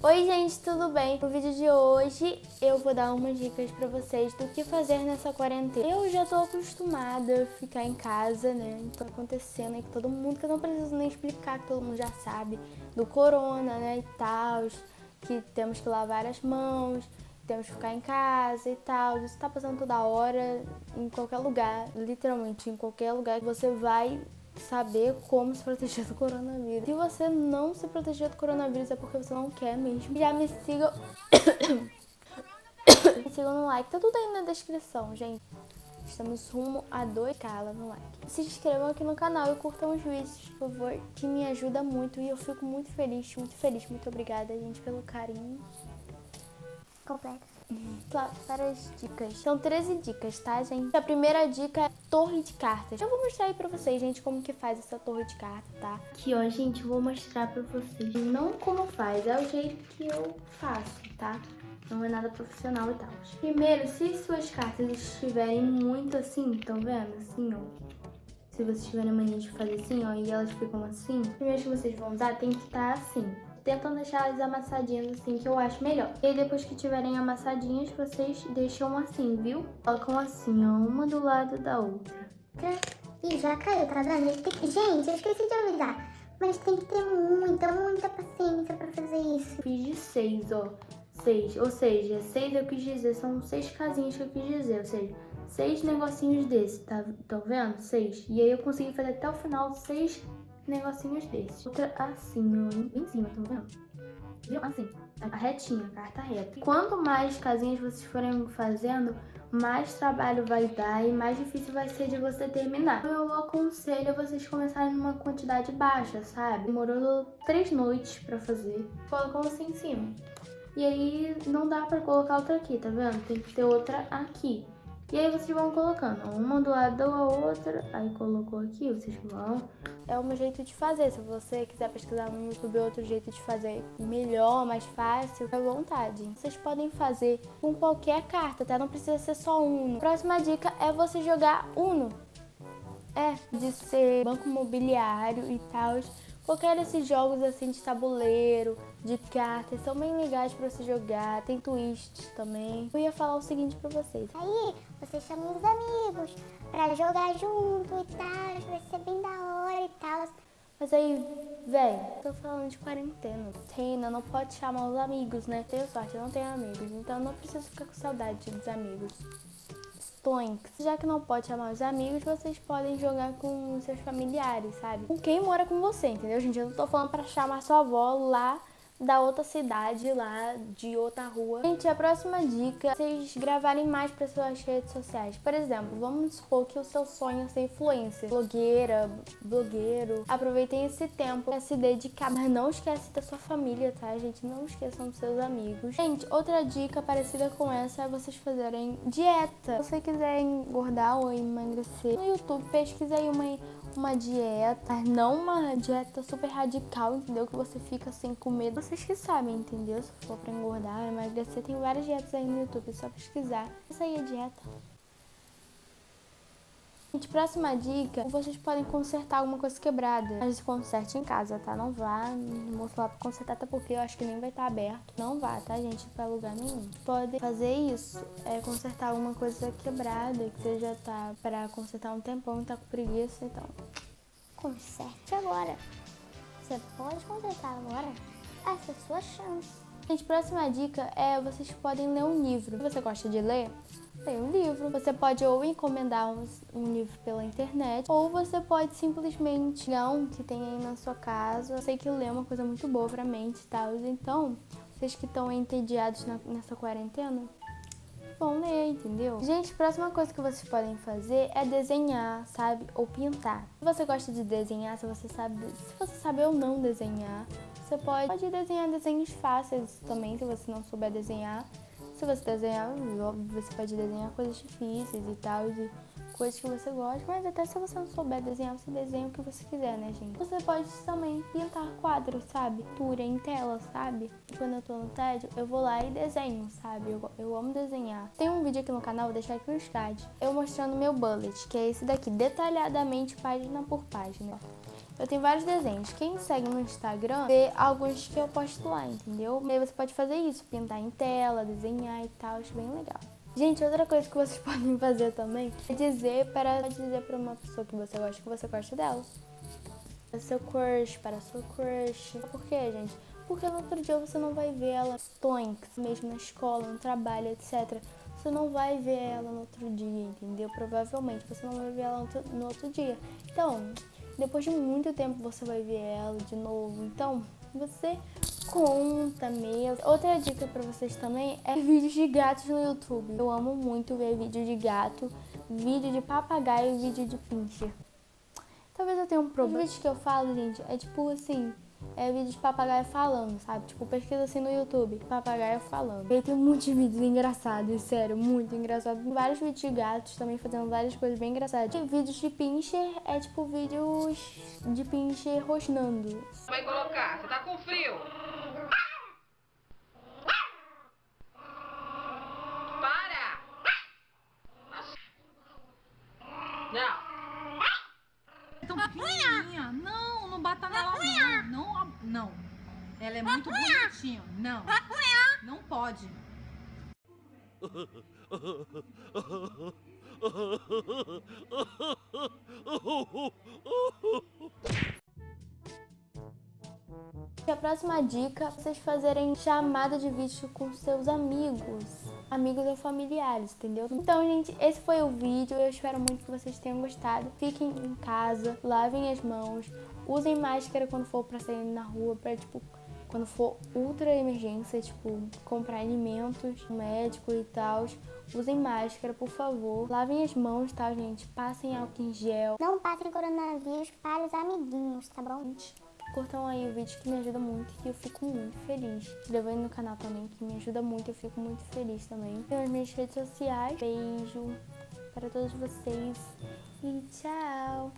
Oi gente, tudo bem? No vídeo de hoje eu vou dar umas dicas pra vocês do que fazer nessa quarentena. Eu já tô acostumada a ficar em casa, né? Tá acontecendo aí com todo mundo, que eu não preciso nem explicar, que todo mundo já sabe, do corona, né, e tal, que temos que lavar as mãos, temos que ficar em casa e tal. Isso tá passando toda hora, em qualquer lugar, literalmente em qualquer lugar que você vai saber como se proteger do coronavírus. Se você não se proteger do coronavírus é porque você não quer mesmo. Já me sigam... me sigam no like, tá tudo aí na descrição, gente. Estamos rumo a 2k no like. Se inscrevam aqui no canal e curtam os vídeos, por favor, que me ajuda muito e eu fico muito feliz, muito feliz. Muito obrigada, gente, pelo carinho. Completa. Para as dicas. São 13 dicas, tá, gente? A primeira dica é torre de cartas. Eu vou mostrar aí pra vocês, gente, como que faz essa torre de cartas, tá? Aqui, ó, gente, eu vou mostrar pra vocês. Não como faz, é o jeito que eu faço, tá? Não é nada profissional e tal. Primeiro, se suas cartas estiverem muito assim, estão vendo? Assim, ó. Se vocês tiverem mania de fazer assim, ó, e elas ficam assim, primeiro que vocês vão usar tem que estar assim tentam deixar elas amassadinhas assim, que eu acho melhor. E aí, depois que tiverem amassadinhas, vocês deixam assim, viu? Colocam assim, ó, uma do lado da outra. Ih, já caiu, tá vendo? Gente, eu esqueci de avisar. Mas tem que ter muita, muita paciência pra fazer isso. Fiz de seis, ó. Seis, ou seja, seis eu quis dizer, são seis casinhas que eu quis dizer, ou seja, seis negocinhos desse, tá, tá vendo? Seis. E aí eu consegui fazer até o final seis negocinhos desses. Outra assim, ó, em cima, tá vendo? Viu? Assim, a retinha, a carta reta. Quanto mais casinhas vocês forem fazendo, mais trabalho vai dar e mais difícil vai ser de você terminar. Eu aconselho vocês começarem numa quantidade baixa, sabe? Demorou três noites pra fazer. Colocam assim em cima. E aí não dá pra colocar outra aqui, tá vendo? Tem que ter outra aqui. E aí vocês vão colocando uma do lado da outra, aí colocou aqui, vocês vão. É um jeito de fazer, se você quiser pesquisar no YouTube outro jeito de fazer melhor, mais fácil, à vontade. Vocês podem fazer com qualquer carta, tá? Não precisa ser só Uno. Próxima dica é você jogar Uno. É, de ser banco imobiliário e tal. Qualquer desses jogos assim de tabuleiro, de cartas, são bem legais pra você jogar. Tem twist também. Eu ia falar o seguinte pra vocês. Aí, você chama os amigos pra jogar junto e tal. Vai ser bem da hora e tal. Mas aí, velho, tô falando de quarentena. Reina não pode chamar os amigos, né? Tenho sorte, eu não tenho amigos. Então não preciso ficar com saudade dos amigos. Já que não pode chamar os amigos, vocês podem jogar com seus familiares, sabe? Com quem mora com você, entendeu, gente? Eu não tô falando pra chamar sua avó lá da outra cidade lá, de outra rua. Gente, a próxima dica é vocês gravarem mais para suas redes sociais. Por exemplo, vamos supor que o seu sonho é ser influencer, blogueira, blogueiro. Aproveitem esse tempo para se dedicar, mas não esquece da sua família, tá, gente? Não esqueçam dos seus amigos. Gente, outra dica parecida com essa é vocês fazerem dieta. Se você quiser engordar ou emagrecer, no YouTube pesquisa aí uma uma dieta, não uma dieta super radical, entendeu? Que você fica sem comer. Vocês que sabem, entendeu? Se for pra engordar, emagrecer, tem várias dietas aí no YouTube, é só pesquisar. Essa aí é dieta. Gente, próxima dica, vocês podem consertar alguma coisa quebrada. Mas conserte em casa, tá? Não vá no moço lá pra consertar, até porque eu acho que nem vai estar tá aberto. Não vá, tá, gente? Pra lugar nenhum. Pode fazer isso, é consertar alguma coisa quebrada, que você já tá pra consertar um tempão e tá com preguiça, então... Conserte agora. Você pode consertar agora. Essa é a sua chance. Gente, próxima dica é vocês podem ler um livro. Se você gosta de ler, tem um livro. Você pode ou encomendar um, livro pela internet, ou você pode simplesmente pegar um que tem aí na sua casa. Eu sei que ler é uma coisa muito boa pra mente e tal. Então, vocês que estão entediados na, nessa quarentena, vão ler, entendeu? Gente, próxima coisa que vocês podem fazer é desenhar, sabe? Ou pintar. Se você gosta de desenhar, se você sabe, se você sabe ou não desenhar, você pode, pode desenhar desenhos fáceis também, se você não souber desenhar. Se você desenhar, óbvio, você pode desenhar coisas difíceis e tal, coisas que você gosta, mas até se você não souber desenhar, você desenha o que você quiser, né, gente? Você pode também pintar quadros, sabe? Pintura em tela, sabe? Quando eu tô no tédio, eu vou lá e desenho, sabe? Eu, eu amo desenhar. Tem um vídeo aqui no canal, vou deixar aqui no card, eu mostrando meu bullet, que é esse daqui, detalhadamente, página por página. Eu tenho vários desenhos. Quem segue no Instagram vê alguns que eu posto lá, entendeu? E aí você pode fazer isso, pintar em tela, desenhar e tal, acho bem legal. Gente, outra coisa que vocês podem fazer também é dizer para dizer para uma pessoa que você gosta que você gosta dela. Para seu crush, para seu crush. Por quê, gente? Porque no outro dia você não vai ver ela tonks, mesmo na escola, no trabalho, etc. Você não vai ver ela no outro dia, entendeu? Provavelmente você não vai ver ela no outro dia. Então, depois de muito tempo você vai ver ela de novo. Então, você conta mesmo. Outra dica para vocês também é vídeos de gatos no YouTube. Eu amo muito ver vídeo de gato, vídeo de papagaio e vídeo de pincher. Talvez eu tenha um problema. Os vídeos que eu falo, gente, é tipo assim, é vídeo de papagaio falando, sabe? Tipo, pesquisa assim no YouTube, papagaio falando. E tem muitos vídeos engraçados, sério, muito engraçado. Vários vídeos de gatos também fazendo várias coisas bem engraçadas. E vídeos de pincher é tipo vídeos de pincher rosnando. Vai colocar, você tá com frio. Para! Não. tão pequenininha. Não, não bata nela não. Não, não. Ela é muito bonitinha. Não. Não pode. A próxima dica é vocês fazerem chamada de vídeo com seus amigos, amigos ou familiares, entendeu? Então, gente, esse foi o vídeo. Eu espero muito que vocês tenham gostado. Fiquem em casa, lavem as mãos, usem máscara quando for pra sair na rua, pra, tipo, quando for ultra emergência, tipo, comprar alimentos, médico e tal. Usem máscara, por favor. Lavem as mãos, tá, gente? Passem álcool em gel. Não passem coronavírus para os amiguinhos, tá bom? Curtam aí o vídeo que me ajuda muito e eu fico muito feliz. Inscrevam no canal também, que me ajuda muito, eu fico muito feliz também. Tem as minhas redes sociais. Beijo para todos vocês e tchau!